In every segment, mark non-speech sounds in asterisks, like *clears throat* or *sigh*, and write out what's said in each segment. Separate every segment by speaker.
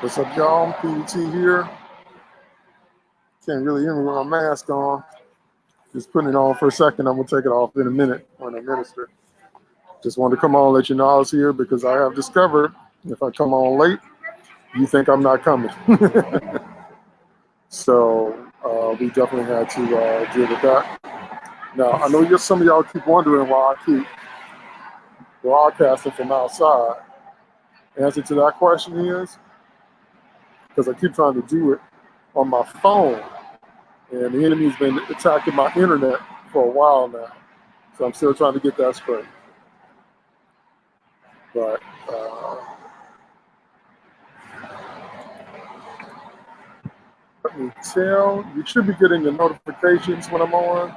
Speaker 1: What's up, y'all? PET here. Can't really hear me with my mask on. Just putting it on for a second. I'm gonna take it off in a minute when I minister. Just wanted to come on and let you know I was here because I have discovered if I come on late, you think I'm not coming. *laughs* so uh, we definitely had to uh, deal with that. Now I know some of y'all keep wondering why I keep broadcasting from outside. Answer to that question is because I keep trying to do it on my phone, and the enemy's been attacking my internet for a while now. So I'm still trying to get that straight. But uh, let me tell you should be getting the notifications when I'm on.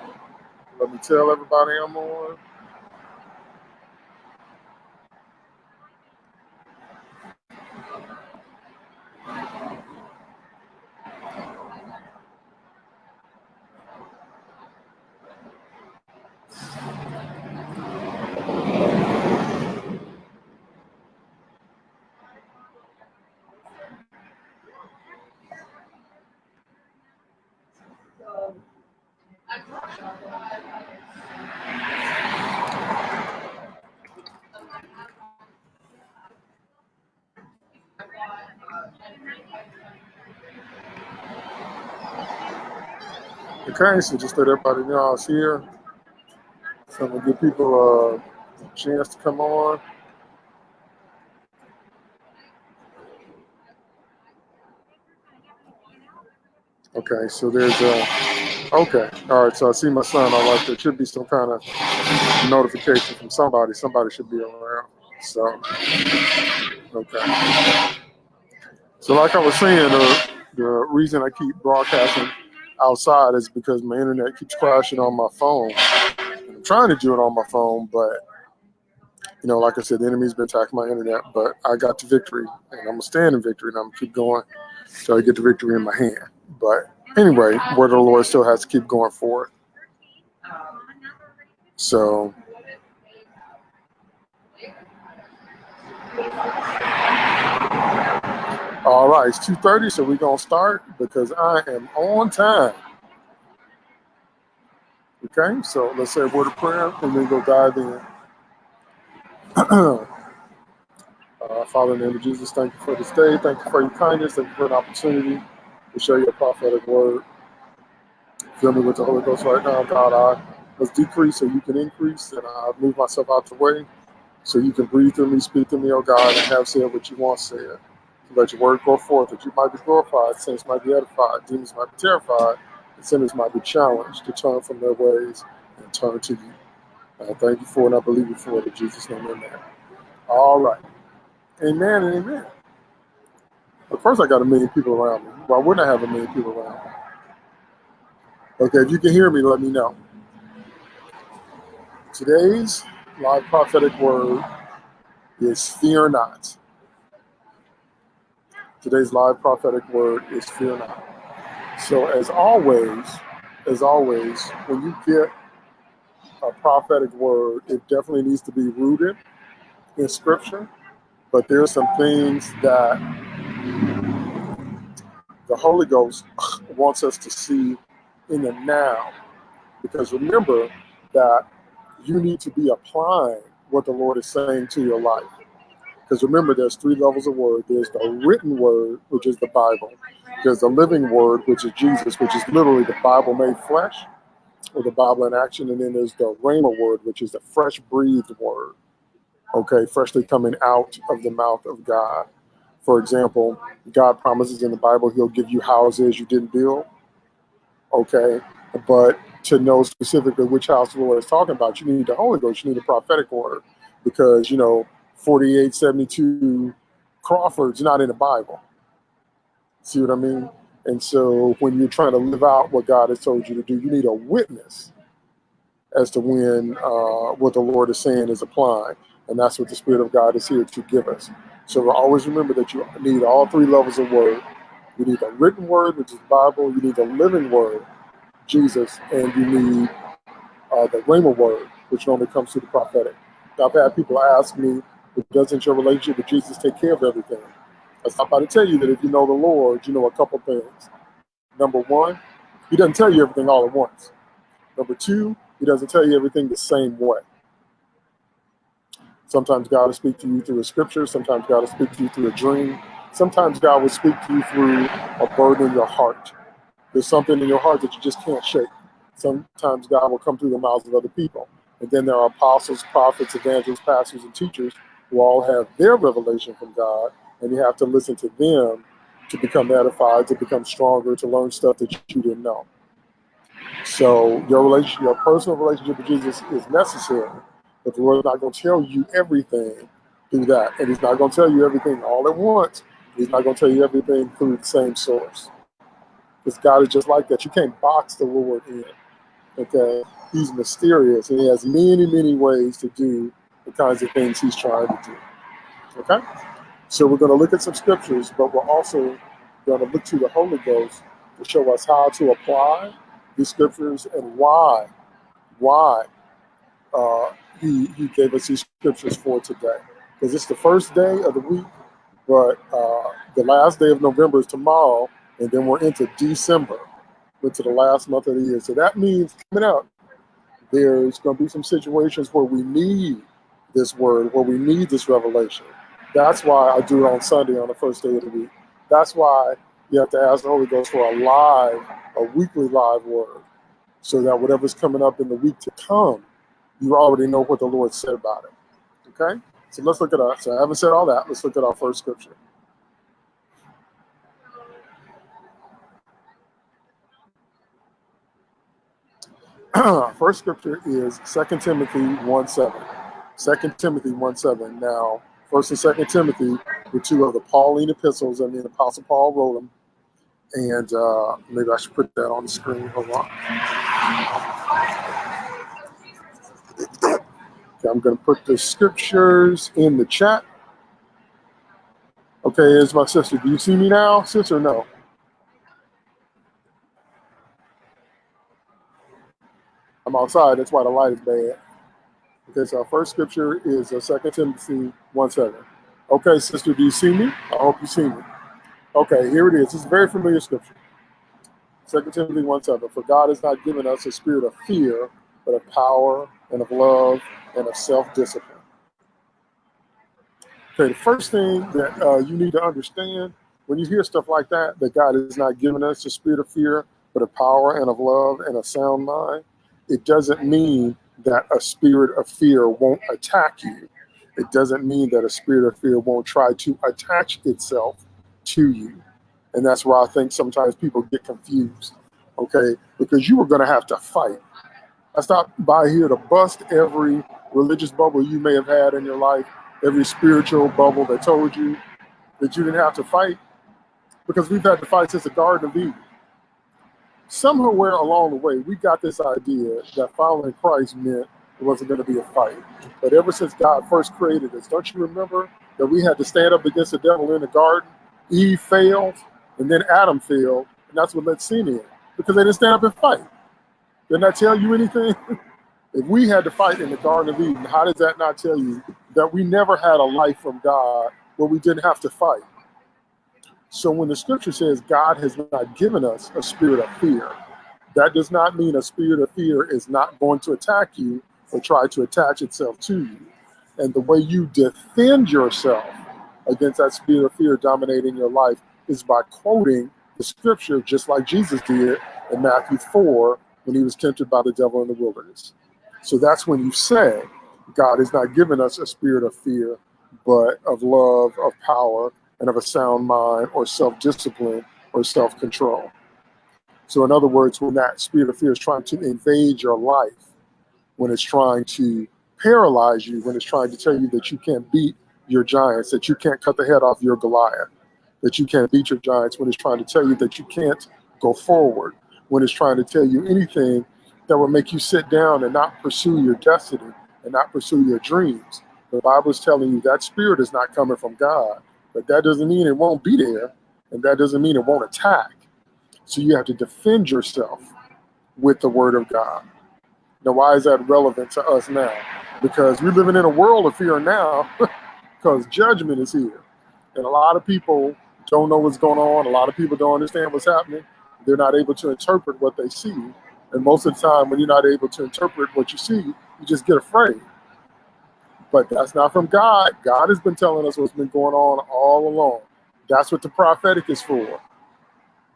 Speaker 1: Let me tell everybody I'm on. Okay, so just let everybody know I was here. So I'm gonna give people a chance to come on. Okay, so there's a, okay, all right, so I see my son, I like there should be some kind of notification from somebody, somebody should be around, so, okay. So like I was saying, the, the reason I keep broadcasting outside is because my internet keeps crashing on my phone. I'm trying to do it on my phone, but you know, like I said, the enemy's been attacking my internet, but I got the victory and I'm gonna stand in victory and I'm gonna keep going until I get the victory in my hand. But anyway, word of the Lord still has to keep going forward. So all right, it's 2.30, so we're gonna start because I am on time. Okay, so let's say a word of prayer and then go dive in. *clears throat* uh, Father, in the name of Jesus, thank you for this day. Thank you for your kindness. Thank you for an opportunity to share your prophetic word. Fill me with the Holy Ghost right now, God. I must decrease so you can increase, and I move myself out the way so you can breathe through me, speak to me, oh God, and have said what you want said. Let your word go forth, that you might be glorified, saints might be edified, demons might be terrified, and sinners might be challenged to turn from their ways and turn to you. I thank you for it, and I believe you for it. In Jesus' name, amen. All right. Amen and amen. But first, I got a million people around me. Why wouldn't I have a million people around me? Okay, if you can hear me, let me know. Today's live prophetic word is fear not. Today's live prophetic word is fear not. So as always, as always, when you get a prophetic word, it definitely needs to be rooted in scripture. But there are some things that the Holy Ghost *clears throat* wants us to see in the now. Because remember that you need to be applying what the Lord is saying to your life. Because remember, there's three levels of word. There's the written word, which is the Bible. There's the living word, which is Jesus, which is literally the Bible made flesh, or the Bible in action. And then there's the Rhema word, which is the fresh breathed word. Okay, freshly coming out of the mouth of God. For example, God promises in the Bible he'll give you houses you didn't build. Okay, but to know specifically which house the Lord is talking about, you need the Holy Ghost, you need a prophetic word. Because, you know, 4872 Crawford's not in the Bible. See what I mean? And so when you're trying to live out what God has told you to do, you need a witness as to when uh, what the Lord is saying is applying. And that's what the Spirit of God is here to give us. So always remember that you need all three levels of word. You need the written word, which is the Bible. You need the living word, Jesus. And you need uh, the Rhema word, which normally comes through the prophetic. I've had people ask me, doesn't your relationship with Jesus take care of everything? I stop by to tell you that if you know the Lord, you know a couple things. Number one, he doesn't tell you everything all at once. Number two, he doesn't tell you everything the same way. Sometimes God will speak to you through a scripture. Sometimes God will speak to you through a dream. Sometimes God will speak to you through a burden in your heart. There's something in your heart that you just can't shake. Sometimes God will come through the mouths of other people. And then there are apostles, prophets, evangelists, pastors, and teachers who all have their revelation from God. And you have to listen to them to become edified, to become stronger, to learn stuff that you didn't know. So your relationship, your personal relationship with Jesus is necessary, but the Lord's not going to tell you everything through that, and He's not going to tell you everything all at once. He's not going to tell you everything through the same source, because God is just like that. You can't box the Lord in. Okay, He's mysterious, and He has many, many ways to do the kinds of things He's trying to do. Okay, so we're going to look at some scriptures, but we're also going to look to the Holy Ghost to show us how to apply these scriptures and why, why uh, he, he gave us these scriptures for today. Because it's the first day of the week, but uh, the last day of November is tomorrow, and then we're into December, into the last month of the year. So that means coming up, there's going to be some situations where we need this word, where we need this revelation. That's why I do it on Sunday on the first day of the week. That's why you have to ask the Holy Ghost for a live, a weekly live word, so that whatever's coming up in the week to come, you already know what the Lord said about it. Okay? So let's look at our, so I haven't said all that. Let's look at our first scripture. *clears throat* first scripture is 2 Timothy 1 7. 2 Timothy 1 7. Now, First and Second Timothy were two of the Pauline epistles. I mean, Apostle Paul wrote them. And uh, maybe I should put that on the screen. Hold on. Okay, I'm going to put the scriptures in the chat. Okay, is my sister. Do you see me now, sister? No. I'm outside. That's why the light is bad. So our first scripture is uh, 2 Timothy 1 7. Okay, sister, do you see me? I hope you see me. Okay, here it is. It's a very familiar scripture. 2 Timothy 1 7. For God has not given us a spirit of fear, but of power and of love and of self discipline. Okay, the first thing that uh, you need to understand when you hear stuff like that, that God has not given us a spirit of fear, but of power and of love and a sound mind, it doesn't mean that a spirit of fear won't attack you. It doesn't mean that a spirit of fear won't try to attach itself to you. And that's why I think sometimes people get confused, okay? Because you are going to have to fight. I stopped by here to bust every religious bubble you may have had in your life, every spiritual bubble that told you that you didn't have to fight, because we've had to fight since the Garden of Eden somewhere along the way, we got this idea that following Christ meant it wasn't going to be a fight. But ever since God first created us, don't you remember that we had to stand up against the devil in the garden? Eve failed, and then Adam failed, and that's what let sin in because they didn't stand up and fight. Didn't that tell you anything? *laughs* if we had to fight in the Garden of Eden, how does that not tell you that we never had a life from God where we didn't have to fight? So when the scripture says God has not given us a spirit of fear, that does not mean a spirit of fear is not going to attack you or try to attach itself to you. And the way you defend yourself against that spirit of fear dominating your life is by quoting the scripture, just like Jesus did in Matthew 4 when he was tempted by the devil in the wilderness. So that's when you say, God has not given us a spirit of fear, but of love, of power, and of a sound mind or self-discipline or self-control. So in other words, when that spirit of fear is trying to invade your life, when it's trying to paralyze you, when it's trying to tell you that you can't beat your giants, that you can't cut the head off your Goliath, that you can't beat your giants, when it's trying to tell you that you can't go forward, when it's trying to tell you anything that will make you sit down and not pursue your destiny and not pursue your dreams. The Bible is telling you that spirit is not coming from God. But that doesn't mean it won't be there, and that doesn't mean it won't attack. So you have to defend yourself with the word of God. Now, why is that relevant to us now? Because we're living in a world of fear now *laughs* because judgment is here. And a lot of people don't know what's going on. A lot of people don't understand what's happening. They're not able to interpret what they see. And most of the time, when you're not able to interpret what you see, you just get afraid. But that's not from God. God has been telling us what's been going on all along. That's what the prophetic is for.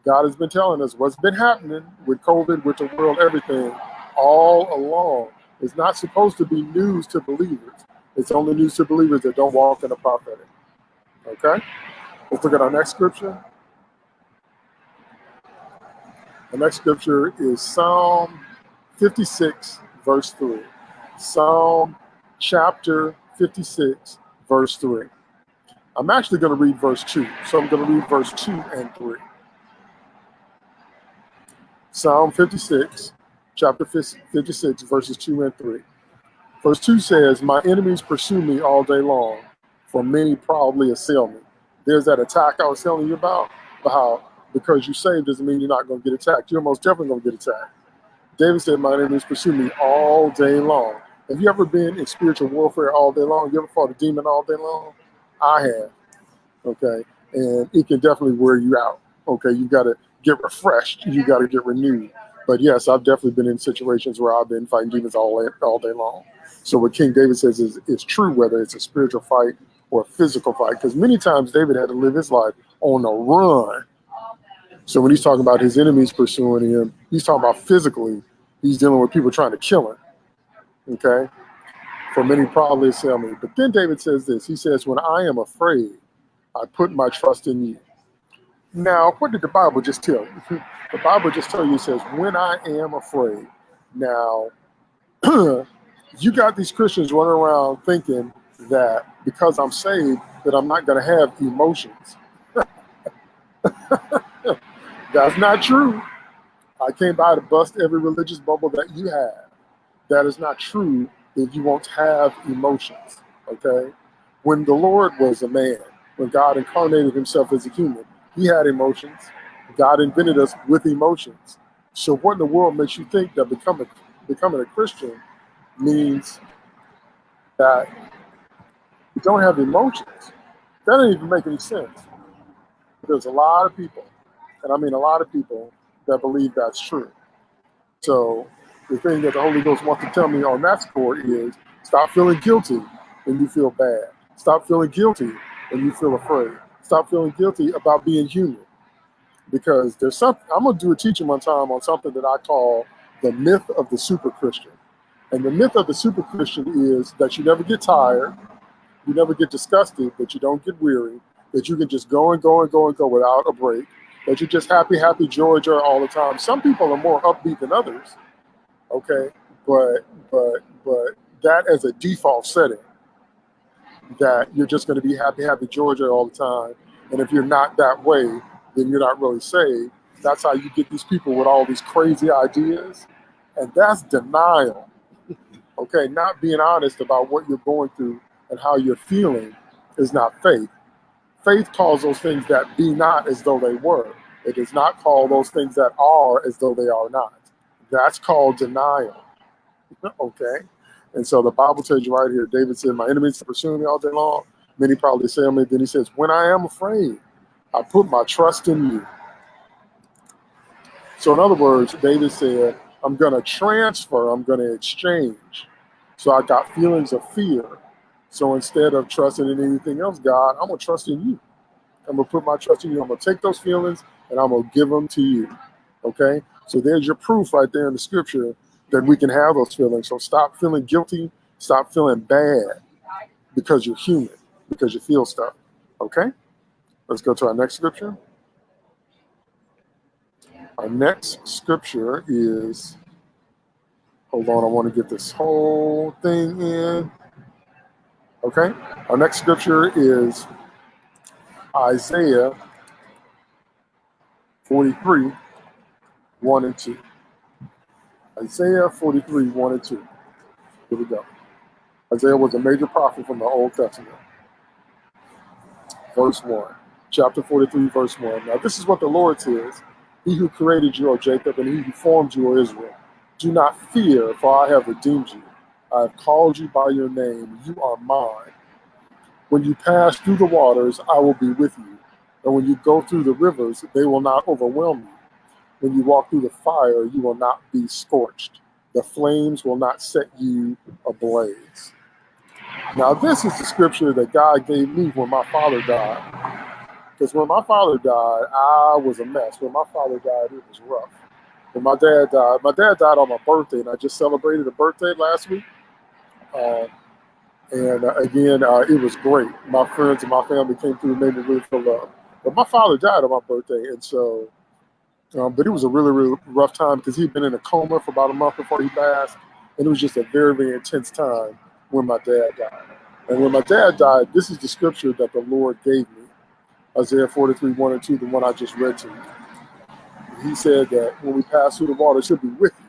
Speaker 1: God has been telling us what's been happening with COVID, with the world, everything, all along. It's not supposed to be news to believers. It's only news to believers that don't walk in the prophetic. Okay? Let's look at our next scripture. The next scripture is Psalm 56, verse 3. Psalm chapter 56, verse 3. I'm actually going to read verse 2. So I'm going to read verse 2 and 3. Psalm 56, chapter 56, verses 2 and 3. Verse 2 says, My enemies pursue me all day long, for many proudly assail me. There's that attack I was telling you about, how because you saved doesn't mean you're not going to get attacked. You're most definitely going to get attacked. David said, My enemies pursue me all day long. Have you ever been in spiritual warfare all day long? You ever fought a demon all day long? I have. Okay. And it can definitely wear you out. Okay. You got to get refreshed. You got to get renewed. But yes, I've definitely been in situations where I've been fighting demons all all day long. So what King David says is, is true, whether it's a spiritual fight or a physical fight, because many times David had to live his life on the run. So when he's talking about his enemies pursuing him, he's talking about physically. He's dealing with people trying to kill him. Okay, for many probably assail me. But then David says this. He says, "When I am afraid, I put my trust in you." Now, what did the Bible just tell you? *laughs* the Bible just tell you, it says, when I am afraid. Now, *clears throat* you got these Christians running around thinking that because I'm saved, that I'm not going to have emotions. *laughs* That's not true. I came by to bust every religious bubble that you have. That is not true that you won't have emotions, okay? When the Lord was a man, when God incarnated himself as a human, he had emotions. God invented us with emotions. So what in the world makes you think that becoming becoming a Christian means that you don't have emotions? That doesn't even make any sense. There's a lot of people, and I mean a lot of people, that believe that's true. So the thing that the Holy Ghost wants to tell me on that score is stop feeling guilty when you feel bad. Stop feeling guilty when you feel afraid stop feeling guilty about being human. Because there's something, I'm going to do a teaching one time on something that I call the myth of the super Christian. And the myth of the super Christian is that you never get tired, you never get disgusted, that you don't get weary, that you can just go and go and go and go without a break, that you're just happy, happy, joy, joy all the time. Some people are more upbeat than others, okay? But, but, but that as a default setting that you're just going to be happy, happy Georgia all the time. And if you're not that way, then you're not really saved. That's how you get these people with all these crazy ideas. And that's denial. okay, not being honest about what you're going through and how you're feeling is not faith. Faith calls those things that be not as though they were. It does not call those things that are as though they are not. That's called denial. *laughs* okay? And so the Bible tells you right here, David said, My enemies pursuing me all day long. Many probably say me. Then he says, When I am afraid, I put my trust in you. So, in other words, David said, I'm going to transfer, I'm going to exchange. So, I got feelings of fear. So, instead of trusting in anything else, God, I'm going to trust in you. I'm going to put my trust in you. I'm going to take those feelings and I'm going to give them to you. Okay? So, there's your proof right there in the scripture that we can have those feelings. So stop feeling guilty, stop feeling bad because you're human, because you feel stuff. Okay? Let's go to our next scripture. Our next scripture is, hold on, I want to get this whole thing in. Okay? Our next scripture is Isaiah 43, 1 and 2. Isaiah 43, 1 and 2. Here we go. Isaiah was a major prophet from the Old Testament. Verse 1. Chapter 43, verse 1. Now, this is what the Lord says He who created you, O Jacob, and he who formed you, O Israel. Do not fear, for I have redeemed you. I have called you by your name. You are mine. When you pass through the waters, I will be with you. And when you go through the rivers, they will not overwhelm you. When you walk through the fire, you will not be scorched. The flames will not set you ablaze. Now, this is the scripture that God gave me when my father died. Because when my father died, I was a mess. When my father died, it was rough. When my dad died, my dad died on my birthday, and I just celebrated a birthday last week. Uh, and uh, again, uh, it was great. My friends and my family came through and made me really feel love. But my father died on my birthday, and so, um, but it was a really, really rough time because he'd been in a coma for about a month before he passed, and it was just a very, very intense time when my dad died. And when my dad died, this is the scripture that the Lord gave me Isaiah 43, 1 and 2, the one I just read to you. He said that when we pass through the water, should be with you.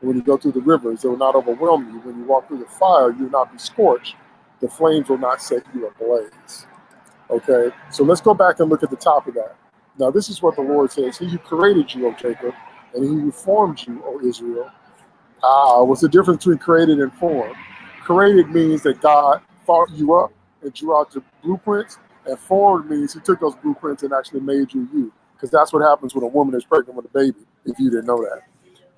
Speaker 1: And when you go through the rivers, it will not overwhelm you. When you walk through the fire, you will not be scorched. The flames will not set you ablaze. Okay, so let's go back and look at the top of that. Now, this is what the Lord says He who created you, O Jacob, and he who formed you, O Israel. Ah, what's the difference between created and formed? Created means that God thought you up and drew out the blueprints, and formed means He took those blueprints and actually made you you. Because that's what happens when a woman is pregnant with a baby, if you didn't know that.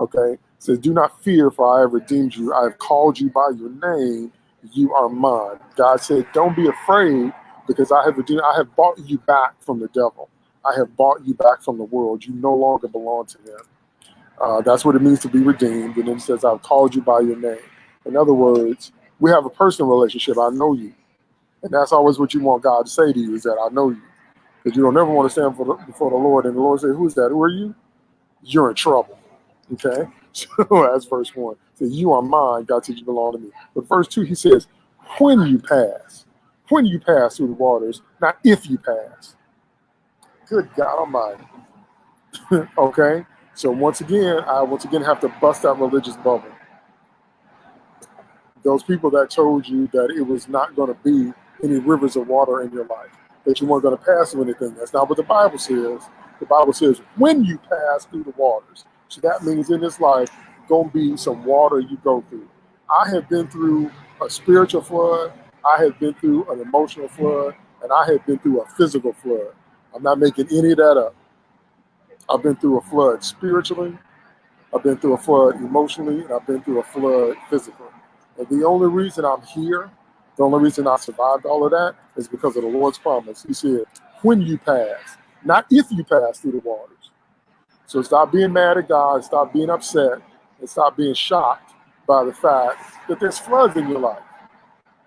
Speaker 1: Okay? It says, Do not fear, for I have redeemed you. I have called you by your name. You are mine. God said, Don't be afraid, because I have redeemed, I have bought you back from the devil. I have bought you back from the world. You no longer belong to him. Uh, that's what it means to be redeemed. And then it says, I've called you by your name. In other words, we have a personal relationship. I know you. And that's always what you want God to say to you is that I know you. Because you don't ever want to stand the, before the Lord and the Lord say, Who's that? Who are you? You're in trouble. Okay? *laughs* So that's verse one. So you are mine, God said you belong to me. But verse two, he says, When you pass, when you pass through the waters, not if you pass. Good God Almighty. *laughs* okay? So once again, I once again have to bust that religious bubble. Those people that told you that it was not going to be any rivers of water in your life, that you weren't going to pass through anything. That's not what the Bible says. The Bible says when you pass through the waters. So that means in this life, going to be some water you go through. I have been through a spiritual flood. I have been through an emotional flood, and I have been through a physical flood. I'm not making any of that up. I've been through a flood spiritually, I've been through a flood emotionally, and I've been through a flood physically. And the only reason I'm here the only reason I survived all of that is because of the Lord's promise. He said, when you pass, not if you pass through the waters. So stop being mad at God, stop being upset, and stop being shocked by the fact that there's floods in your life.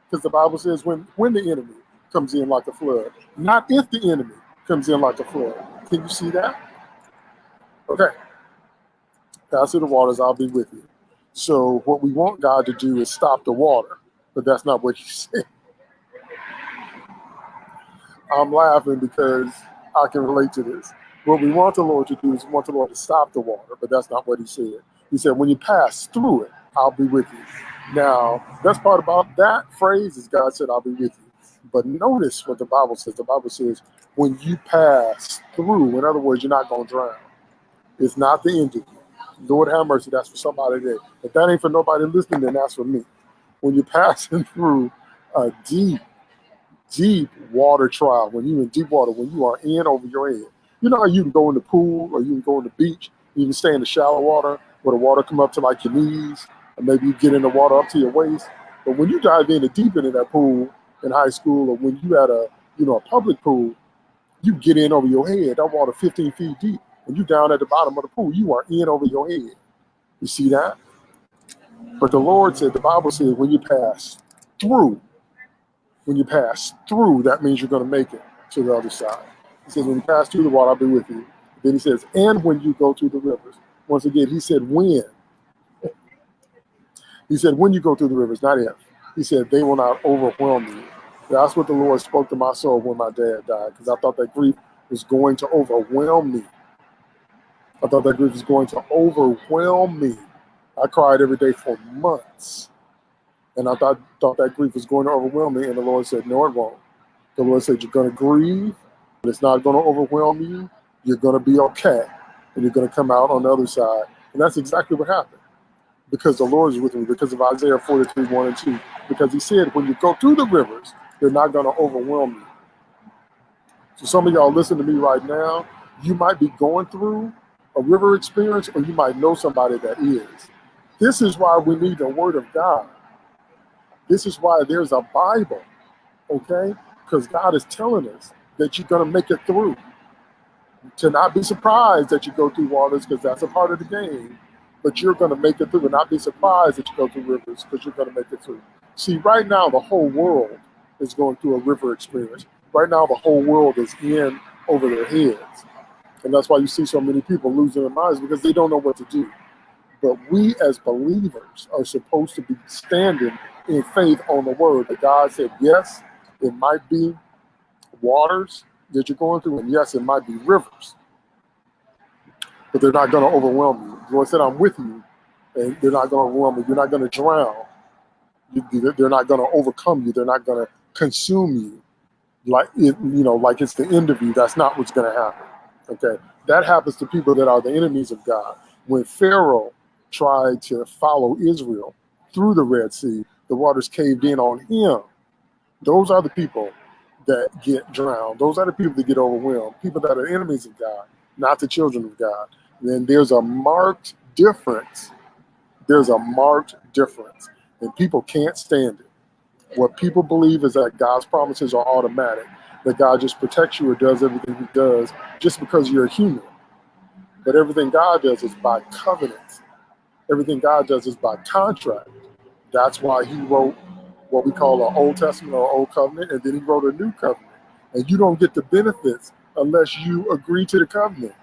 Speaker 1: Because the Bible says when, when the enemy comes in like a flood, not if the enemy comes in like a flood. Can you see that? Okay. Pass through the waters, I'll be with you. So what we want God to do is stop the water but that's not what he *laughs* said. I'm laughing because I can relate to this. What we want the Lord to do is we want the Lord to stop the water, but that's not what he said. He said, when you pass through it, I'll be with you. Now, best part about that phrase is God said, I'll be with you. But notice what the Bible says. The Bible says, when you pass through, in other words, you're not going to drown. It's not the end of you. Lord have mercy, that's for somebody there. If that ain't for nobody listening, then that's for me when you're *laughs* passing through a deep, deep water trial, when you're in deep water, when you are in over your head. You know how you can go in the pool or you can go in the beach, you can stay in the shallow water where the water come up to like your knees, and maybe you get in the water up to your waist. But when you dive in the deep end of that pool in high school or when you at a you know a public pool, you get in over your head. That water 15 feet deep, and you down at the bottom of the pool. You are in over your head. You see that? But the Lord said, the Bible says, when you pass through, when you pass through, that means you're going to make it to the other side. He says, when you pass through the water, I'll be with you. Then he says, and when you go through the rivers. Once again, he said, when. He said, when you go through the rivers, not if. He said, they will not overwhelm you. That's what the Lord spoke to my soul when my dad died, because I thought that grief was going to overwhelm me. I thought that grief was going to overwhelm me. I cried every day for months. And I thought, thought that grief was going to overwhelm me. And the Lord said, No, it won't. The Lord said, You're going to grieve, but it's not going to overwhelm you. You're going to be okay. And you're going to come out on the other side. And that's exactly what happened. Because the Lord is with me, because of Isaiah 43, 1 and 2. Because he said, When you go through the rivers, They're not going to overwhelm you. So some of y'all listen to me right now. You might be going through a river experience, or you might know somebody that is. This is why we need the Word of God. This is why there's a Bible, okay? Because God is telling us that you're going to make it through. To not be surprised that you go through waters, because that's a part of the game, but you're going to make it through and not be surprised that you go through rivers, because you're going to make it through. See, right now, the whole world is going through a river experience. Right now, the whole world is in over their heads. And that's why you see so many people losing their minds because they don't know what to do. But we as believers are supposed to be standing in faith on the word that God said, yes, it might be waters that you're going through, and yes, it might be rivers, but they're not going to overwhelm you. Lord said, I'm with you, and they're not going to overwhelm you. You're not going to drown. They're not going to overcome you. They're not going to consume you like it, you know, like it's the end of you. That's not what's going to happen. Okay, that happens to people that are the enemies of God. When Pharaoh tried to follow Israel through the Red Sea, the waters caved in on him. Those are the people that get drowned. Those are the people that get overwhelmed. People that are enemies of God, not the children of God. Then there's a marked difference. There's a marked difference, and people can't stand it. What people believe is that God's promises are automatic, that God just protects you or does everything he does just because you're a human. But everything God does is by covenant. Everything God does is by contract. That's why he wrote what we call an Old Testament or Old Covenant, and then he wrote a New Covenant. And you don't get the benefits unless you agree to the covenant.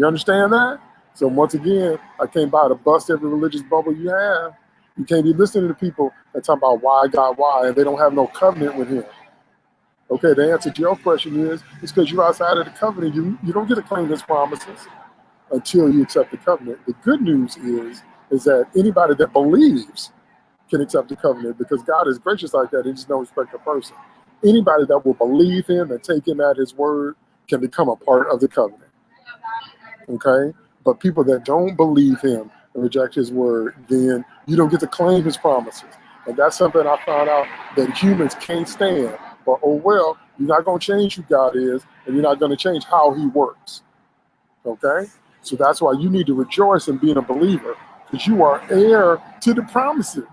Speaker 1: You understand that? So once again, I came by to bust every religious bubble you have you can't be listening to people that talk about why God, why, and they don't have no covenant with him. Okay, the answer to your question is it's because you're outside of the covenant. You you don't get to claim his promises until you accept the covenant. The good news is is that anybody that believes can accept the covenant because God is gracious like that. He just no respect a person. Anybody that will believe him and take him at his word can become a part of the covenant. Okay? But people that don't believe him and reject his word, then you don't get to claim his promises. And that's something I found out that humans can't stand. But oh well, you're not going to change who God is, and you're not going to change how he works. Okay? So that's why you need to rejoice in being a believer, because you are heir to the promises,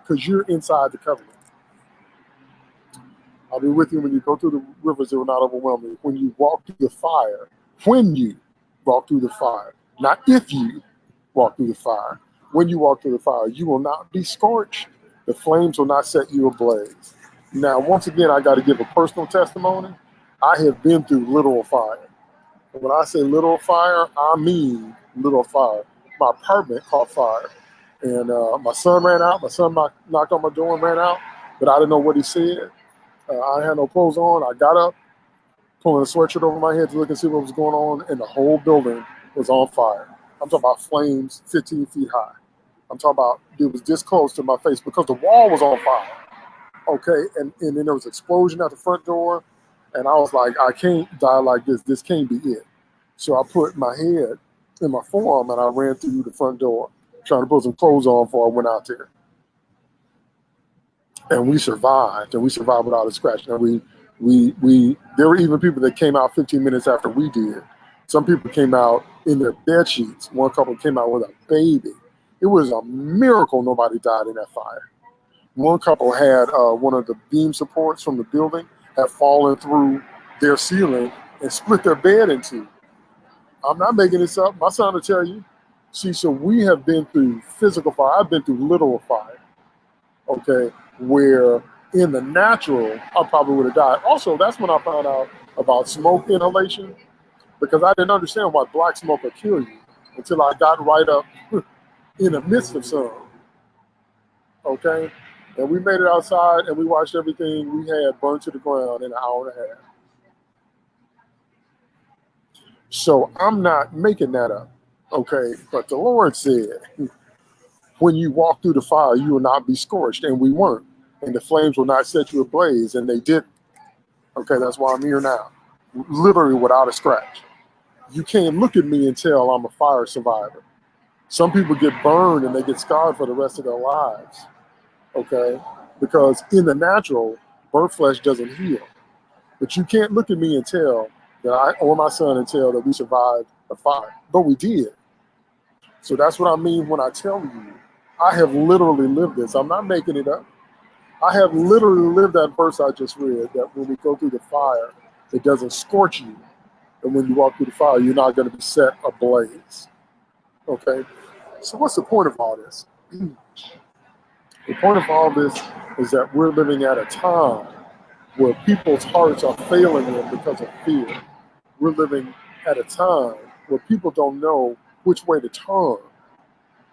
Speaker 1: because you're inside the covenant. I'll be with you when you go through the rivers, it will not overwhelm you. When you walk through the fire, when you walk through the fire, not if you, walk through the fire. When you walk through the fire, you will not be scorched. The flames will not set you ablaze. Now, once again, I got to give a personal testimony. I have been through literal fire. When I say literal fire, I mean literal fire. My apartment caught fire. And uh, my son ran out. My son knocked on my door and ran out, but I didn't know what he said. Uh, I had no clothes on. I got up, pulling a sweatshirt over my head to look and see what was going on, and the whole building was on fire. I'm talking about flames 15 feet high. I'm talking about it was this close to my face because the wall was on fire. Okay, and, and then there was explosion at the front door, and I was like, I can't die like this. This can't be it. So I put my head in my forearm and I ran through the front door, trying to put some clothes on before I went out there. And we survived, and we survived without a scratch. And we, we, we. There were even people that came out 15 minutes after we did. Some people came out in their bed sheets. One couple came out with a baby. It was a miracle nobody died in that fire. One couple had uh, one of the beam supports from the building had fallen through their ceiling and split their bed in two. I'm not making this up. My son will tell you. See, so we have been through physical fire. I've been through literal fire. Okay, where in the natural, I probably would have died. Also, that's when I found out about smoke inhalation because I didn't understand why black smoke would kill you until I got right up *laughs* in the midst of some. Okay? And we made it outside and we watched everything we had burned to the ground in an hour and a half. So I'm not making that up. Okay. But the Lord said, *laughs* when you walk through the fire, you will not be scorched. And we weren't. And the flames will not set you ablaze. And they didn't. Okay. That's why I'm here now. Literally without a scratch you can't look at me and tell I'm a fire survivor. Some people get burned and they get scarred for the rest of their lives. Okay? Because in the natural, burnt flesh doesn't heal. But you can't look at me and tell that I or my son and tell that we survived a fire. But we did. So that's what I mean when I tell you, I have literally lived this. I'm not making it up. I have literally lived that verse I just read that when we go through the fire, it doesn't scorch you. And when you walk through the fire, you're not going to be set ablaze. Okay? So, what's the point of all this? *clears throat* the point of all this is that we're living at a time where people's hearts are failing them because of fear. We're living at a time where people don't know which way to turn.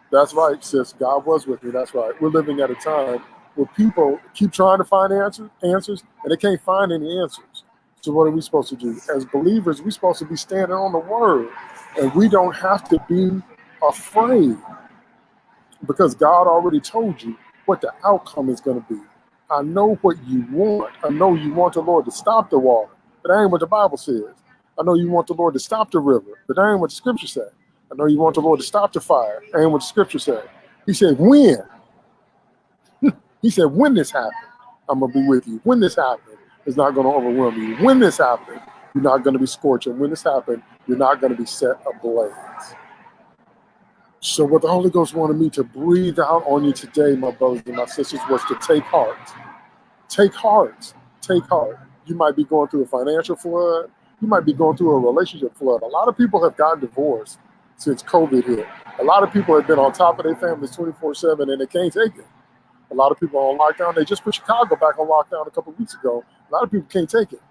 Speaker 1: That's right, sis. God was with me. That's right. We're living at a time where people keep trying to find answers, answers, and they can't find any answers. So what are we supposed to do? As believers, we're supposed to be standing on the word, and we don't have to be afraid because God already told you what the outcome is going to be. I know what you want. I know you want the Lord to stop the water, but that ain't what the Bible says. I know you want the Lord to stop the river, but that ain't what the scripture said. I know you want the Lord to stop the fire, that ain't what the scripture said. He said, when? He said, when this happened, I'm going to be with you. When this happened, it's not going to overwhelm you. When this happened, you're not going to be scorching. When this happened, you're not going to be set ablaze. So what the Holy Ghost wanted me to breathe out on you today, my brothers and my sisters, was to take heart. Take heart. Take heart. You might be going through a financial flood. You might be going through a relationship flood. A lot of people have gotten divorced since COVID hit. A lot of people have been on top of their families 24-7 and they can't take it. A lot of people are on lockdown. They just put Chicago back on lockdown a couple weeks ago. A lot of people can't take it.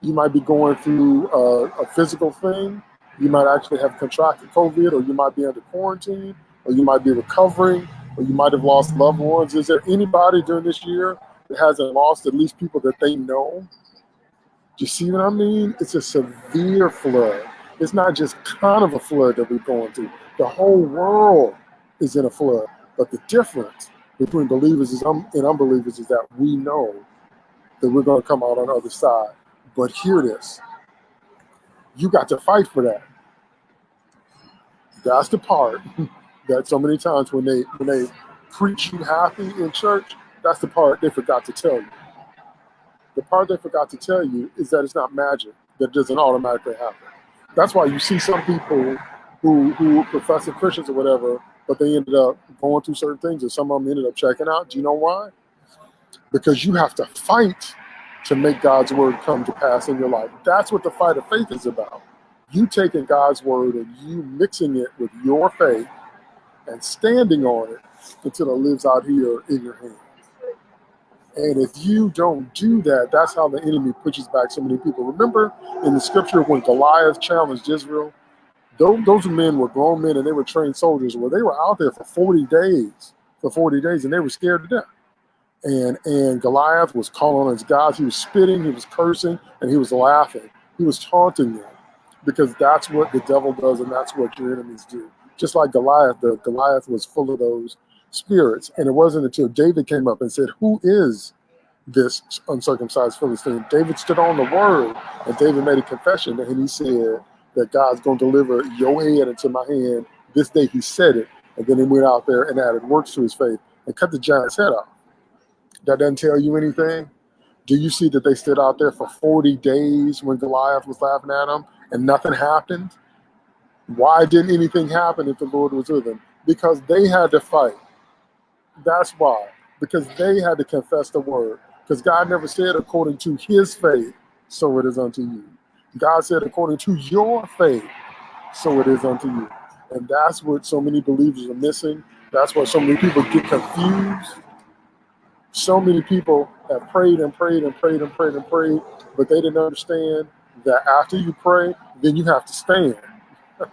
Speaker 1: You might be going through a, a physical thing you might actually have contracted COVID, or you might be under quarantine, or you might be recovering, or you might have lost loved ones. Is there anybody during this year that hasn't lost at least people that they know? Do you see what I mean? It's a severe flood. It's not just kind of a flood that we're going through. The whole world is in a flood. But the difference between believers and unbelievers is that we know that we're going to come out on the other side. But hear this you got to fight for that. That's the part *laughs* that so many times when they when they preach you happy in church, that's the part they forgot to tell you. The part they forgot to tell you is that it's not magic, that doesn't automatically happen. That's why you see some people who who profess Christians or whatever, but they ended up going through certain things and some of them ended up checking out. Do you know why? Because you have to fight to make God's word come to pass in your life. That's what the fight of faith is about. You taking God's word and you mixing it with your faith and standing on it until it lives out here in your hands. And if you don't do that, that's how the enemy pushes back so many people. Remember in the scripture when Goliath challenged Israel, those, those men were grown men and they were trained soldiers. Well, they were out there for 40 days, for 40 days, and they were scared to death and and Goliath was calling on his gods. He was spitting, he was cursing, and he was laughing. He was taunting them because that's what the devil does, and that's what your enemies do. Just like Goliath, the Goliath was full of those spirits, and it wasn't until David came up and said, "Who is this uncircumcised Philistine?" David stood on the word, and David made a confession, and he said that God's going to deliver your head into my hand. This day he said it, and then he went out there and added works to his faith and cut the giant's head off that doesn't tell you anything? Do you see that they stood out there for 40 days when Goliath was laughing at them and nothing happened? Why didn't anything happen if the Lord was with them? Because they had to fight. That's why. Because they had to confess the word. Because God never said according to his faith, so it is unto you. God said according to your faith, so it is unto you. And that's what so many believers are missing. That's why so many people get confused so many people have prayed and prayed and prayed and prayed and prayed, but they didn't understand that after you pray, then you have to stand. *laughs*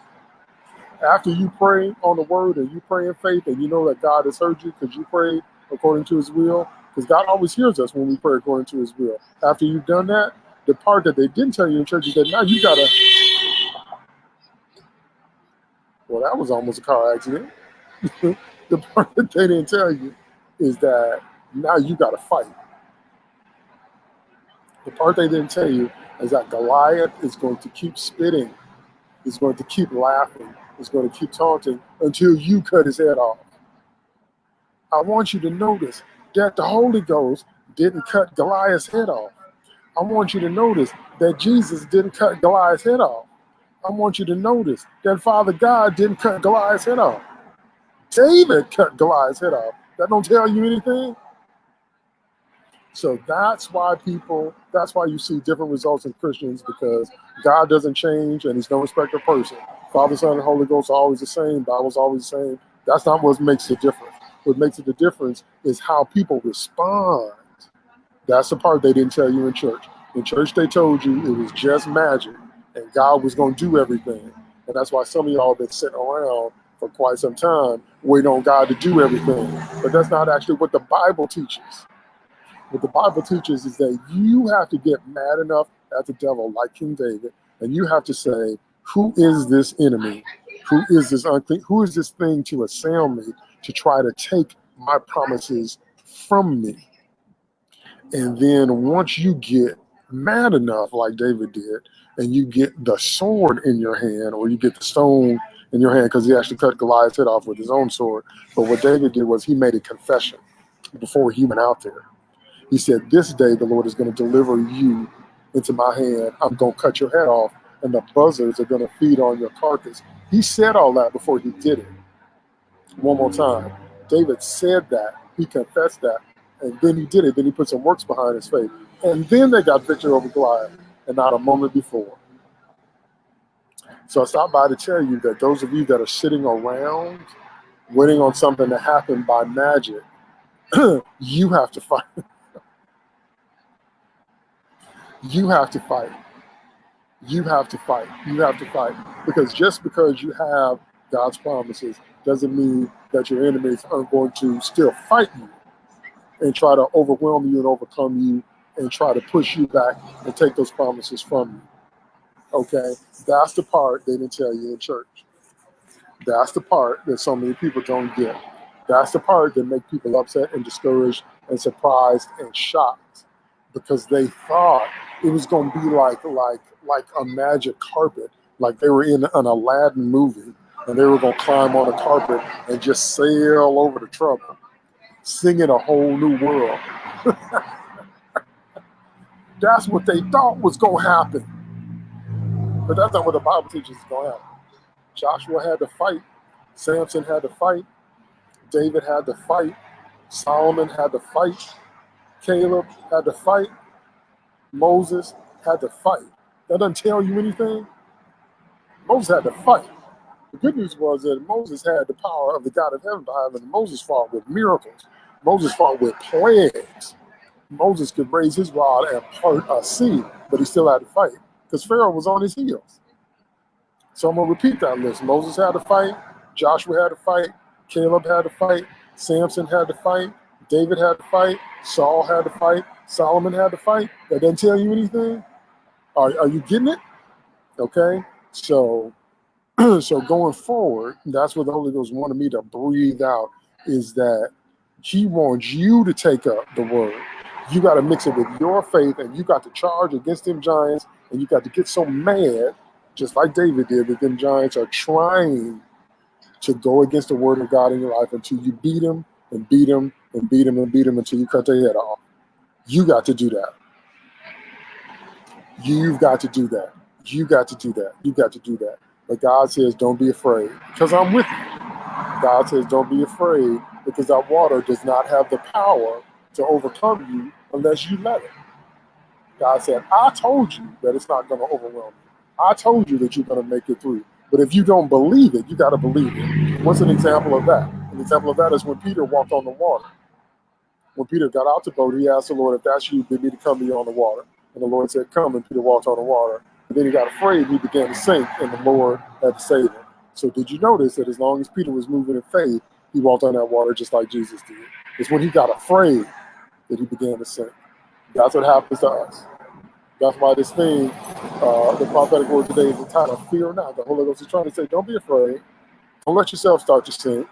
Speaker 1: after you pray on the word and you pray in faith and you know that God has heard you because you prayed according to his will, because God always hears us when we pray according to his will. After you've done that, the part that they didn't tell you in church is that now you gotta well that was almost a car accident. *laughs* the part that they didn't tell you is that now you got to fight. The part they didn't tell you is that Goliath is going to keep spitting, is going to keep laughing, is going to keep taunting until you cut his head off. I want you to notice that the Holy Ghost didn't cut Goliath's head off. I want you to notice that Jesus didn't cut Goliath's head off. I want you to notice that Father God didn't cut Goliath's head off. David cut Goliath's head off. That don't tell you anything. So that's why people, that's why you see different results in Christians because God doesn't change and he's no respecter of person. Father, Son, and Holy Ghost are always the same. Bible's always the same. That's not what makes the difference. What makes it the difference is how people respond. That's the part they didn't tell you in church. In church, they told you it was just magic and God was going to do everything. And that's why some of y'all been sitting around for quite some time waiting on God to do everything. But that's not actually what the Bible teaches. What the Bible teaches is that you have to get mad enough at the devil, like King David, and you have to say, Who is this enemy? Who is this unclean? Who is this thing to assail me to try to take my promises from me? And then once you get mad enough, like David did, and you get the sword in your hand, or you get the stone in your hand, because he actually cut Goliath's head off with his own sword. But what David did was he made a confession before he went out there. He said, This day the Lord is going to deliver you into my hand. I'm going to cut your head off, and the buzzards are going to feed on your carcass. He said all that before he did it. One more time. David said that. He confessed that. And then he did it. Then he put some works behind his faith. And then they got victory over Goliath, and not a moment before. So I stopped by to tell you that those of you that are sitting around waiting on something to happen by magic, *clears throat* you have to fight. *laughs* you have to fight. You have to fight. You have to fight. Because just because you have God's promises doesn't mean that your enemies aren't going to still fight you and try to overwhelm you and overcome you and try to push you back and take those promises from you. Okay? That's the part they didn't tell you in church. That's the part that so many people don't get. That's the part that make people upset and discouraged and surprised and shocked because they thought it was going to be like like like a magic carpet, like they were in an Aladdin movie, and they were going to climb on a carpet and just sail over the trouble, singing a whole new world. *laughs* that's what they thought was going to happen, but that's not what the Bible teaches is going to happen. Joshua had to fight, Samson had to fight, David had to fight, Solomon had to fight, Caleb had to fight, Moses had to fight. That doesn't tell you anything. Moses had to fight. The good news was that Moses had the power of the God of heaven behind him. Moses fought with miracles. Moses fought with plagues. Moses could raise his rod and part a sea, but he still had to fight because Pharaoh was on his heels. So I'm going to repeat that list. Moses had to fight. Joshua had to fight. Caleb had to fight. Samson had to fight. David had to fight. Saul had to fight. Solomon had to fight. That doesn't tell you anything. Are, are you getting it? Okay. So, *clears throat* so going forward, that's what the Holy Ghost wanted me to breathe out is that He wants you to take up the word. You got to mix it with your faith, and you got to charge against them giants, and you got to get so mad, just like David did, that them giants are trying to go against the word of God in your life until you beat them and beat them and beat them and beat them until you cut their head off. You got to do that. You've got to do that. You got to do that. You got to do that. But God says, don't be afraid because I'm with you. God says, don't be afraid because that water does not have the power to overcome you unless you let it. God said, I told you that it's not going to overwhelm you. I told you that you're going to make it through. But if you don't believe it, you got to believe it. What's an example of that? An example of that is when Peter walked on the water. When Peter got out the boat, he asked the Lord, if that's you, bid me to come to you on the water. And the Lord said, Come. And Peter walked on the water. Then he got afraid and he began to sink, and the Lord had to save him. So, did you notice that as long as Peter was moving in faith, he walked on that water just like Jesus did? It's when he got afraid that he began to sink. That's what happens to us. That's why this thing, uh, the prophetic word today is entitled Fear Not. The Holy Ghost is trying to say, Don't be afraid. Don't let yourself start to sink.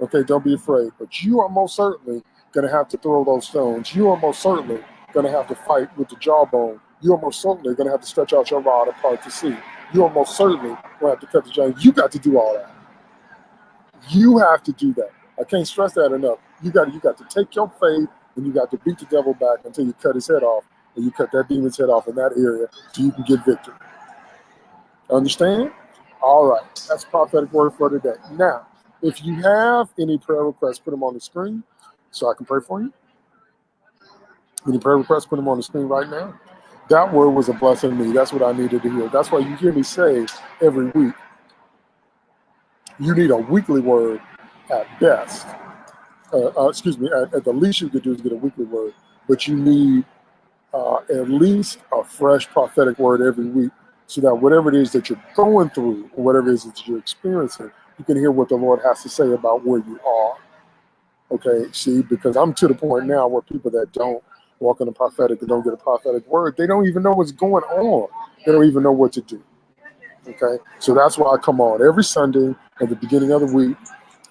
Speaker 1: Okay, don't be afraid. But you are most certainly going to have to throw those stones. You are most certainly going to have to fight with the jawbone. You are most certainly going to have to stretch out your rod apart to see. You are most certainly going to have to cut the giant. You got to do all that. You have to do that. I can't stress that enough. You got you got to take your faith and you got to beat the devil back until you cut his head off, and you cut that demon's head off in that area so you can get victory. Understand? All right, that's prophetic word for today. Now, if you have any prayer requests, put them on the screen so I can pray for you. Any prayer requests, put them on the screen right now. That word was a blessing to me. That's what I needed to hear. That's why you hear me say every week, you need a weekly word at best. Uh, uh, excuse me, at, at, the least you could do is get a weekly word, but you need uh, at least a fresh prophetic word every week so that whatever it is that you're going through or whatever it is that you're experiencing, you can hear what the Lord has to say about where you are. Okay, see, because I'm to the point now where people that don't walk in the prophetic and don't get a prophetic word, they don't even know what's going on. They don't even know what to do. Okay, so that's why I come on every Sunday at the beginning of the week.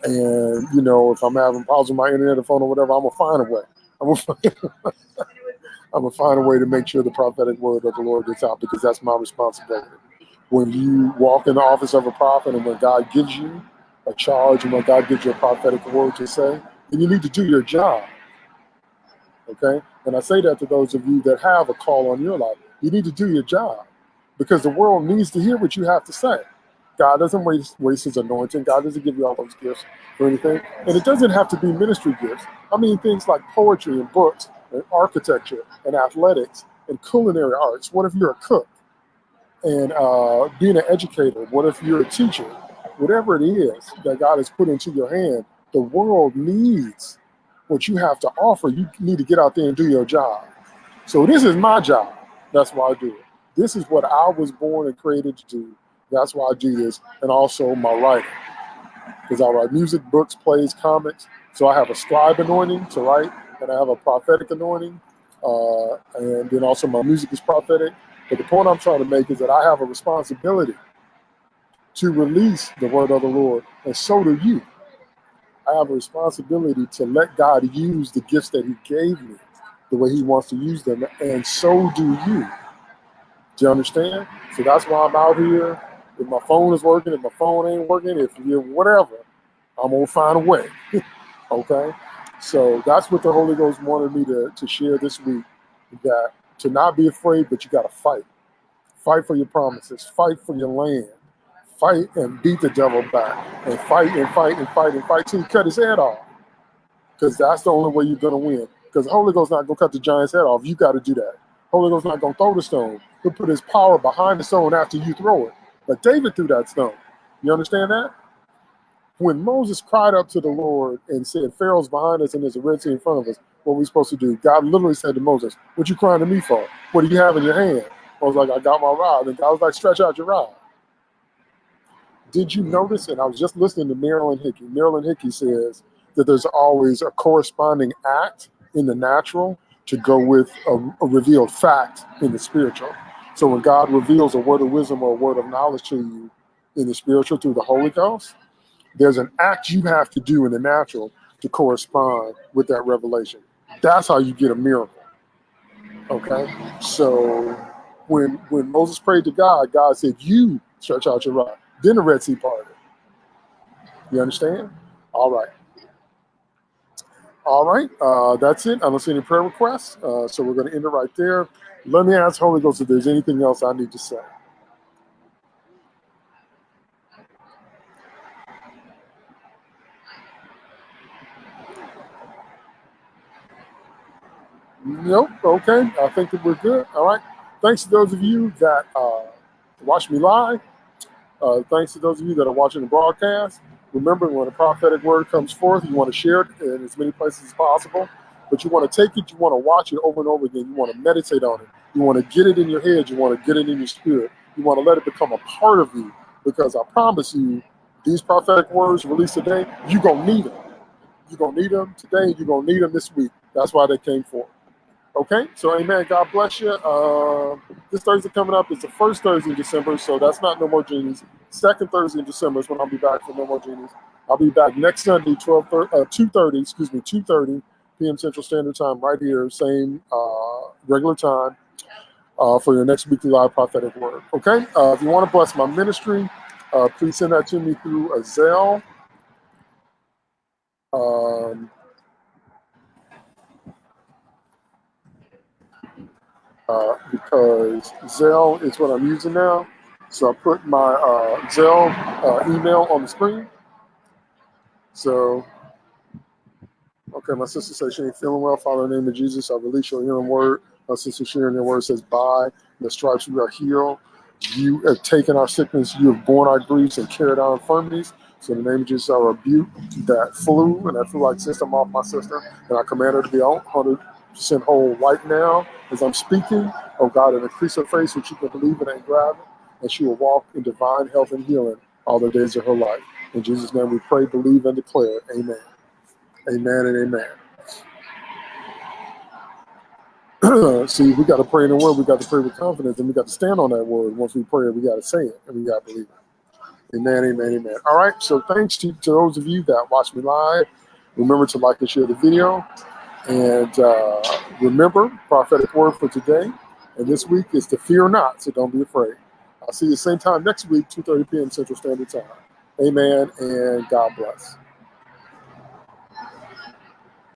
Speaker 1: And you know, if I'm having problems with my internet or phone or whatever, I'm gonna find a way. I'm gonna *laughs* find, I'm gonna find a way to make sure the prophetic word of the Lord gets out because that's my responsibility. When you walk in the office of a prophet and when God gives you a charge and when God gives you a prophetic word to say, then you need to do your job. Okay? And I say that to those of you that have a call on your life. You need to do your job because the world needs to hear what you have to say. God doesn't waste, waste his anointing. God doesn't give you all those gifts or anything. And it doesn't have to be ministry gifts. I mean, things like poetry and books and architecture and athletics and culinary arts. What if you're a cook? And uh, being an educator, what if you're a teacher? Whatever it is that God has put into your hand, the world needs what you have to offer. You need to get out there and do your job. So this is my job. That's why I do it. This is what I was born and created to do. That's why I do this. And also my writing. Because I write music, books, plays, comics. So I have a scribe anointing to write and I have a prophetic anointing. Uh, and then also my music is prophetic. But the point I'm trying to make is that I have a responsibility to release the word of the Lord, and so do you. I have a responsibility to let God use the gifts that He gave me the way He wants to use them, and so do you. Do you understand? So that's why I'm out here. If my phone is working, if my phone ain't working, if you whatever, I'm gonna find a way. *laughs* okay. So that's what the Holy Ghost wanted me to, to share this week that to not be afraid, but you got to fight. Fight for your promises, fight for your land, fight and beat the devil back, and fight and fight and fight and fight till you cut his head off. Because that's the only way you're going to win. Because the Holy Ghost not to cut the giant's head off. You got to do that. Holy Ghost not to throw the stone. He'll put his power behind the stone after you throw it. But David threw that stone. You understand that? when Moses cried up to the Lord and said, Pharaoh's behind us and there's a Red Sea in front of us, what are we supposed to do? God literally said to Moses, What you crying to me for? What do you have in your hand? I was like, I got my rod. And God was like, Stretch out your rod. Did you notice? And I was just listening to Marilyn Hickey. Marilyn Hickey says that there's always a corresponding act in the natural to go with a, a revealed fact in the spiritual. So when God reveals a word of wisdom or a word of knowledge to you in the spiritual through the Holy Ghost, there's an act you have to do in the natural to correspond with that revelation. That's how you get a miracle. Okay? So when when Moses prayed to God, God said, You stretch out your rod. Then the Red Sea parted. You understand? All right. All right, uh, that's it. I don't see any prayer requests, uh, so we're going to end it right there. Let me ask Holy Ghost if there's anything else I need to say. Nope. Okay. I think that we're good. All right. Thanks to those of you that uh, watch me live. Uh, thanks to those of you that are watching the broadcast. Remember, when a prophetic word comes forth, you want to share it in as many places as possible. But you want to take it, you want to watch it over and over again. You want to meditate on it. You want to get it in your head. You want to get it in your spirit. You want to let it become a part of you. Because I promise you, these prophetic words released today, you're going to need them. You're going to need them today. You're going to need them this week. That's why they came forth. Okay, so amen. God bless you. Uh, this Thursday coming up is the first Thursday in December, so that's not No More Genies. Second Thursday in December is when I'll be back for No More Genies. I'll be back next Sunday, 12, uh, 2.30, excuse me, 2.30 p.m. Central Standard Time, right here, same uh, regular time uh, for your next weekly live prophetic word. Okay, uh, if you want to bless my ministry, uh, please send that to me through a Zelle. Um, uh, because Zelle is what I'm using now. So I put my uh, Zelle uh, email on the screen. So, okay, my sister says she ain't feeling well. Father, in the name of Jesus, I release your healing word. My sister sharing your word says, by the stripes we are healed. You have taken our sickness, you have borne our griefs and carried our infirmities. So in the name of Jesus, I rebuke that flu and that flu-like system off my sister, and I command her to be 100% whole right now as I'm speaking. Oh God, and increase her faith so she can believe it and grab it, and she will walk in divine health and healing all the days of her life. In Jesus' name we pray, believe, and declare. Amen. Amen and amen. *clears throat* See, we got to pray in the word. We got to pray with confidence, and we got to stand on that word. Once we pray, we got to say it, and we got to believe it. Amen, amen, amen. All right, so thanks to, to those of you that watch me live. Remember to like and share the video. And uh, remember, prophetic word for today and this week is to fear not, so don't be afraid. I'll see you same time next week, 2.30 p.m. Central Standard Time. Amen, and God bless.